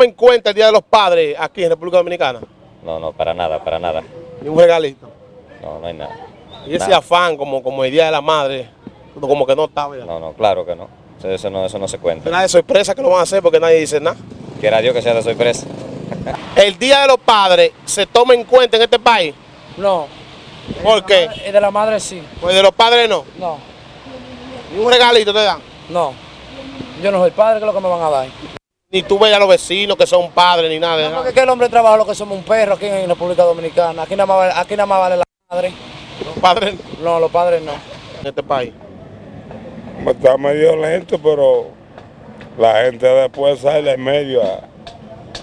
toma en cuenta el Día de los Padres aquí en República Dominicana? No, no, para nada, para nada. Ni un regalito. No, no hay nada. Y ese Nada. afán como, como el Día de la Madre, como que no está, ¿verdad? No, no, claro que no. Eso, no, eso no se cuenta. Nada de sorpresa que lo van a hacer porque nadie dice nada. Quiera Dios que sea de sorpresa. El Día de los Padres se toma en cuenta en este país. No. ¿Por qué? Y de la madre sí. Pues de los padres no. No, Ni un regalito te dan. no. Yo no soy padre, ¿qué es lo que me van a dar? Ni tú ves a los vecinos que son padres ni nada. de No, nada. porque que el hombre trabaja lo que somos un perro aquí en República Dominicana. Aquí nada más, vale- aquí nada más vale la madre. Los padres No, los padres no. en este país. Está medio lento, pero la gente después sale en medio a,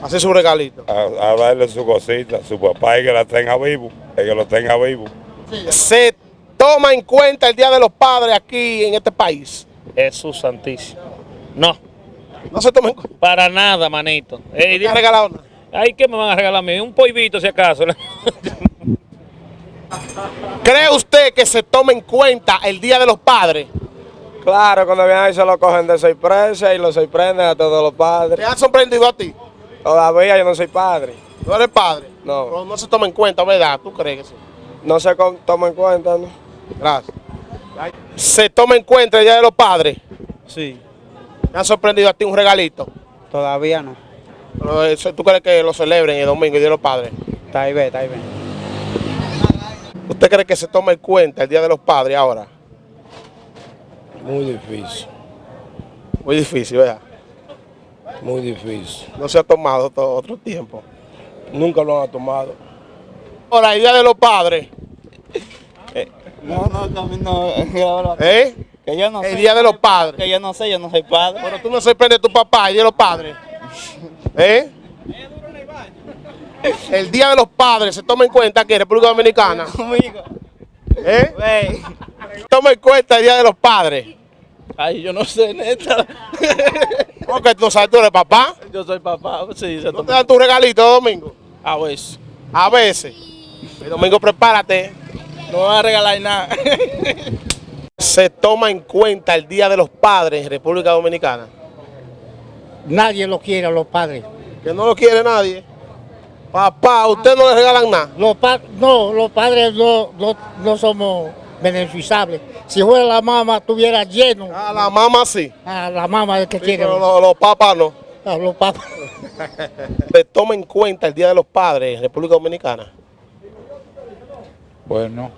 Hacer su regalito. a- a darle su cosita, su papá y que la tenga vivo, y que lo tenga vivo. Se toma en cuenta el Día de los Padres aquí en este país. Jesús Santísimo. No, No se toma en cuenta. para nada, manito. Ey, ¿Te regalado nada? Ay, ¿qué me van a regalar a mí? Un polvito, si acaso. ¿Cree usted que se toma en cuenta el Día de los Padres? Claro, cuando vienen ahí se lo cogen de sorpresa y lo sorprenden a todos los ¿Te padres. ha sorprendido a ti? Todavía yo no soy padre. ¿No eres padre? No. Pero no se toma en cuenta, ¿verdad? ¿Tú crees que sí? No se toma en cuenta, ¿no? Gracias. ¿Se toma en cuenta el Día de los Padres? Sí, ¿Te ha sorprendido a ti un regalito? todavía no. Pero eso, ¿Tú crees que lo celebren el domingo, el Día de los Padres? Está ahí, ve, está ahí, ve. ¿Usted cree que se toma en cuenta el Día de los Padres ahora? Muy difícil, Muy difícil, ¿verdad? muy difícil. No se ha tomado todo otro tiempo. Nunca lo han tomado. Ahora, el Día de los Padres, No, no, no, no, ¿eh? Que yo no El sé. Día de los Padres. Que yo no sé, yo no soy padre. Pero tú no sorprendes a tu papá, el Día de los Padres. ¿Eh? El Día de los Padres se toma en cuenta aquí en República Dominicana. Conmigo. ¿Eh? Wey. Toma en cuenta el Día de los Padres. Ay, yo no sé, neta. Porque tú sabes, tú eres papá. Yo soy papá, sí, se ¿No te dan tu regalito domingo? A ver, A veces. El domingo prepárate. no van a regalar nada. Se toma en cuenta el Día de los Padres en República Dominicana. Nadie lo quiere a los padres. Que no lo quiere nadie. Papá, a usted no le regalan nada. Los pa- no, los padres no, no, no somos beneficiables. Si fuera la mamá, estuviera lleno. A la mamá sí. A la mamá es que quiere. Pero los, los papás no. A los papás. Se toma en cuenta el Día de los Padres en República Dominicana. Bueno,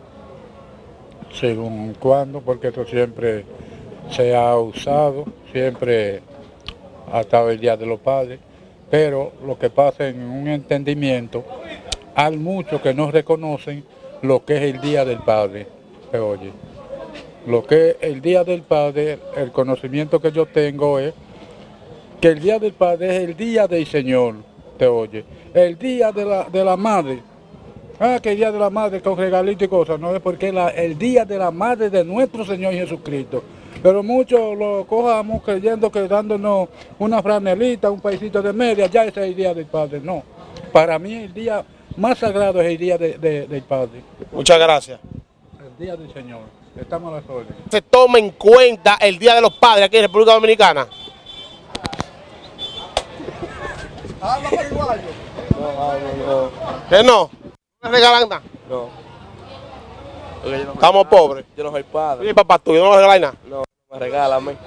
según cuando, porque esto siempre se ha usado, siempre ha estado el Día de los Padres, pero lo que pasa en un entendimiento, hay muchos que no reconocen lo que es el Día del Padre, se oye. Lo que es el Día del Padre, el conocimiento que yo tengo es que el Día del Padre es el Día del Señor, te oye. El Día de la, de la Madre, Ah, que el día de la madre con regalito y cosas, no es porque la- el día de la madre de nuestro Señor Jesucristo. Pero muchos lo cojamos creyendo que dándonos una franelita, un paisito de media, ya ese es el día del Padre. No, para mí el día más sagrado es el día de- de- del Padre, Muchas gracias. el día del Señor. Estamos a las órdenes. Se toma en cuenta el Día de los Padres aquí en República Dominicana. ¿Que no? ¿No le regalan nada? No. Estamos pobres. Yo no soy padre. ¿Y papá tuyo no regalan nada? No, me regálame.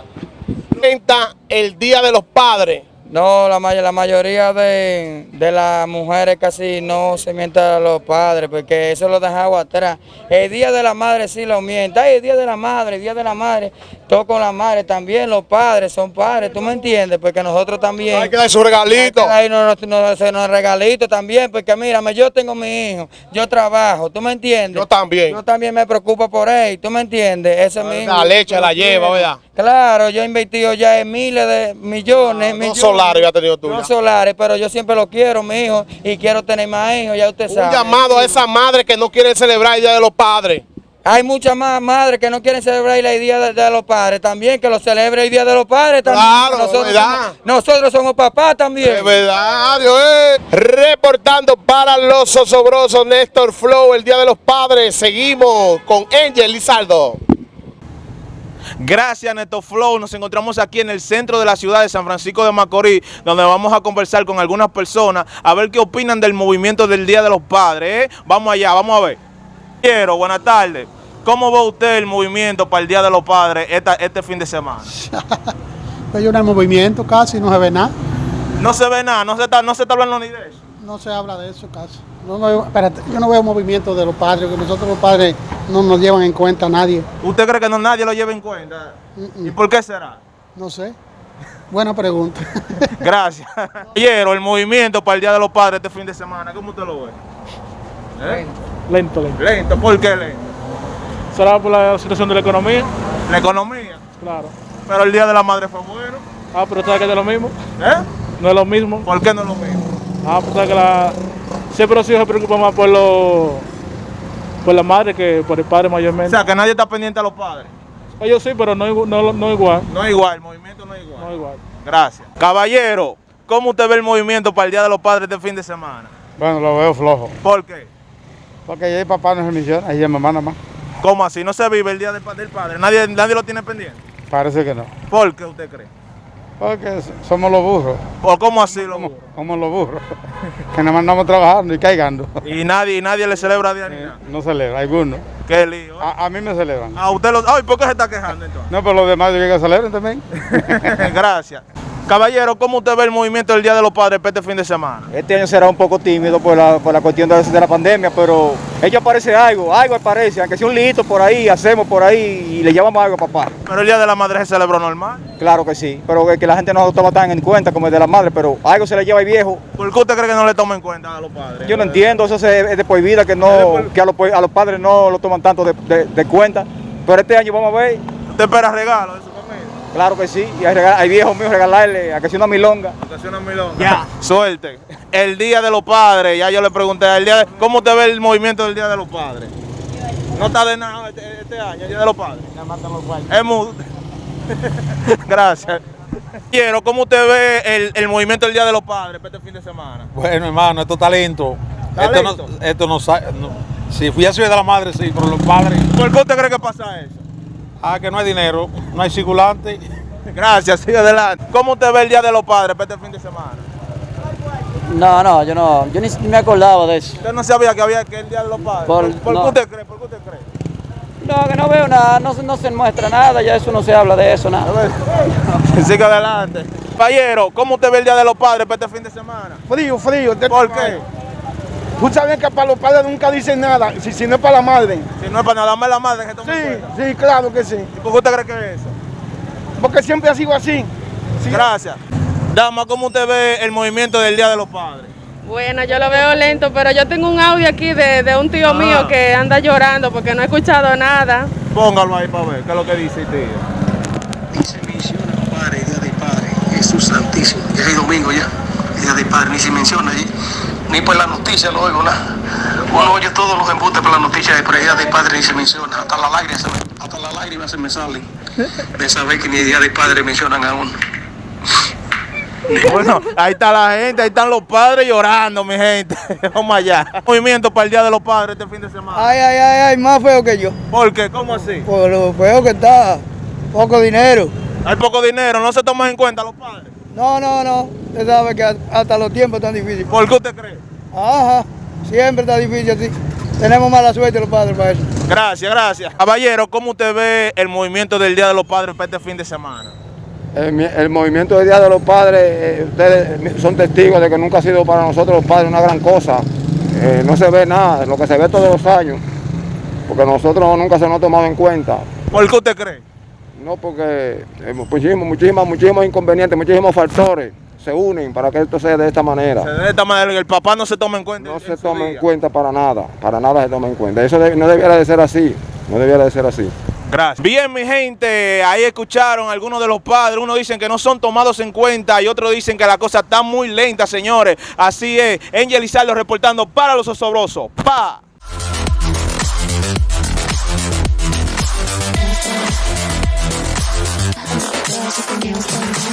Cuenta el Día de los Padres. No, la, may- la mayoría de, de las mujeres casi no se mientan a los padres, porque eso lo dejaba atrás. El día de la madre sí lo mienta. Ay, el día de la madre, el día de la madre. Todo con la madre también, los padres son padres, ¿tú me entiendes? Porque nosotros también... Hay que dar su regalito. Ahí no nos no, no, nos regalito también, porque mírame, yo tengo mi hijo, yo trabajo, ¿tú me entiendes? Yo también. Yo también me preocupo por él, ¿tú me entiendes? Ese es mi hijo, La leche la lleva. ¿verdad? Claro, yo he invertido ya en miles de millones. Dos millones. solares ya ha tenido tú. Solares, pero yo siempre lo quiero, mi hijo, y quiero tener más hijos, ya usted Un sabe. llamado a esa madre que no quiere celebrar el Día de los Padres. Hay muchas más madres que no quieren celebrar el Día de, de los Padres también, que lo celebre el Día de los Padres también. Claro, nosotros, ¿verdad? somos, nosotros somos papás también. De verdad, Dios eh. Reportando para los osobrosos Néstor Flow, el Día de los Padres. Seguimos con Angel Lizardo. Gracias, Neto Flow. Nos encontramos aquí en el centro de la ciudad de San Francisco de Macorís, donde vamos a conversar con algunas personas a ver qué opinan del movimiento del Día de los Padres. ¿eh? Vamos allá, vamos a ver. Quiero, buenas tardes. ¿Cómo ve usted el movimiento para el Día de los Padres esta- este fin de semana? Pues yo no hay movimiento casi, no se ve nada. No se ve nada, no se está, no se está hablando ni de eso. No se habla de eso casi. No, no, espérate, yo no veo movimiento de los padres, que nosotros los padres no nos llevan en cuenta a nadie. ¿Usted cree que no nadie lo lleva en cuenta? ¿Y por qué será? No sé. Buena pregunta. Gracias. Quiero el movimiento para el Día de los Padres este fin de semana. ¿Cómo usted lo ve? ¿Eh? Lento, lento. Lento, ¿por qué lento? ¿Será por la situación de la economía? La economía. Claro. Pero el Día de la Madre fue bueno. Ah, pero ¿sabes que es lo mismo? ¿Eh? No es lo mismo. ¿Por qué no es lo mismo? Ah, pues ¿sabes que la... Siempre los hijos se preocupan más por los... Por la madre que por el padre O mayormente. sea, que nadie está pendiente a los padres. Ellos sí, pero no, no, no igual. No es igual, el movimiento no es igual. No igual. Gracias. Caballero, ¿cómo usted ve el movimiento para el Día de los Padres este fin de semana? Bueno, lo veo flojo. ¿Por qué? Porque ahí papá no se menciona, ahí es mamá nada más. ¿Cómo así? ¿No se vive el Día del del Padre? ¿Nadie, nadie lo tiene pendiente? Parece que no. ¿Por qué usted cree? Porque somos los burros. ¿O cómo así lo Somos, somos los burros. que nada más andamos trabajando y caigando. Y nadie, y nadie le celebra día ni nada. No celebra, algunos. Qué lío. ¿eh? A, a mí me celebran. A usted lo... Ay, ¿por qué se está quejando entonces? No, pero los demás yo que celebren también. Gracias. Caballero, ¿cómo usted ve el movimiento del Día de los Padres para este fin de semana? Este año será un poco tímido por la, por la cuestión de, de la pandemia, pero ellos aparece algo, algo aparece, aunque sea un lito por ahí, hacemos por ahí y le llamamos algo a papá. Pero el Día de la Madre se celebró normal. Claro que sí, pero que, que la gente no lo toma tan en cuenta como el de la madre, pero algo se le lleva al viejo. ¿Por qué usted cree que no le toma en cuenta a los padres? Yo no entiendo, eso es de por vida que, no, que a, los, a los padres no lo toman tanto de, de- de cuenta. Pero este año vamos a ver, ¿Usted espera su familia? Claro que sí, y hay, viejos míos regalarle a que sea una milonga. Ocasiona milonga. Ya. Suerte. El Día de los Padres, ya yo le pregunté, el día de- ¿cómo usted ve el movimiento del Día de los Padres? No está de nada este, este año, el Día de los Padres. Es mudo. Gracias. Quiero, ¿cómo usted ve el, el movimiento del Día de los Padres para este fin de semana? Bueno, hermano, esto es talento. Esto no, esto no, no- Si fui a ciudad de la madre, sí, pero los padres. ¿Por qué usted cree que pasa eso? Ah, que no hay dinero, no hay circulante. Gracias, sigue adelante. ¿Cómo usted ve el Día de los Padres para este fin de semana? No, no, yo no, yo ni me acordaba de eso. Usted no sabía que había que el Día de los Padres. Por- ¿Por, no. qué usted cree? ¿Por qué usted cree? No, que no veo nada, no, se- no se muestra nada, ya eso no se habla de eso, nada. Sigue adelante. Caballero, ¿cómo usted ve el Día de los Padres para este fin de semana? Frío, frío. ¿Por qué? Tú sabes que para los padres nunca dicen nada, si, si no es para la madre. Si no es para nada más la madre que toma Sí, cuenta. sí, claro que sí. ¿Y por qué usted cree que es eso? Porque siempre ha sido así. Gracias. Dama, ¿cómo usted ve el movimiento del Día de los Padres? Bueno, yo lo veo lento, pero yo tengo un audio aquí de, de un tío Ah. mío que anda llorando porque no ha escuchado nada. Póngalo ahí para ver qué es lo que dice tío. Padre, Día del Padre, Jesús Santísimo. Ya es domingo ya, el Día del Padre, ni se menciona allí, ni por la noticia lo oigo nada. Uno oye todos los embustes por la noticia, el Día del Padre ni se menciona, hasta las lágrimas, se me- hasta las lágrimas se me salen de saber que ni el Día del Padre mencionan a uno. Bueno, ahí está la gente, ahí están los padres llorando, mi gente. Vamos allá. Movimiento para el Día de los Padres este fin de semana. Ay, ay, ay, ay, más feo que yo. ¿Por qué? ¿Cómo así? Por lo feo que está, poco dinero. Hay poco dinero, no se toman en cuenta los padres. No, no, no, usted sabe que hasta los tiempos están difíciles. ¿Por qué usted cree? Ajá, siempre está difícil así. Tenemos mala suerte los padres para eso. Gracias, gracias. Caballero, ¿cómo usted ve el movimiento del Día de los Padres para este fin de semana? El, mi- el movimiento del Día de los Padres, eh, ustedes son testigos de que nunca ha sido para nosotros los padres una gran cosa. Eh, no se ve nada, lo que se ve todos los años, porque nosotros nunca se nos ha tomado en cuenta. ¿Por qué usted cree? No, porque eh, muchísimos, muchísimos, muchísimos inconvenientes, muchísimos factores se unen para que esto sea de esta manera. De esta manera, el papá no se toma en cuenta. No se toma en cuenta para nada, para nada se toma en cuenta. Eso no debiera de ser así, no debiera de ser así. Gracias. Bien, mi gente, ahí escucharon algunos de los padres. Unos dicen que no son tomados en cuenta y otros dicen que la cosa está muy lenta, señores. Así es. Angel Izardo reportando para los osobrosos. Pa. just a new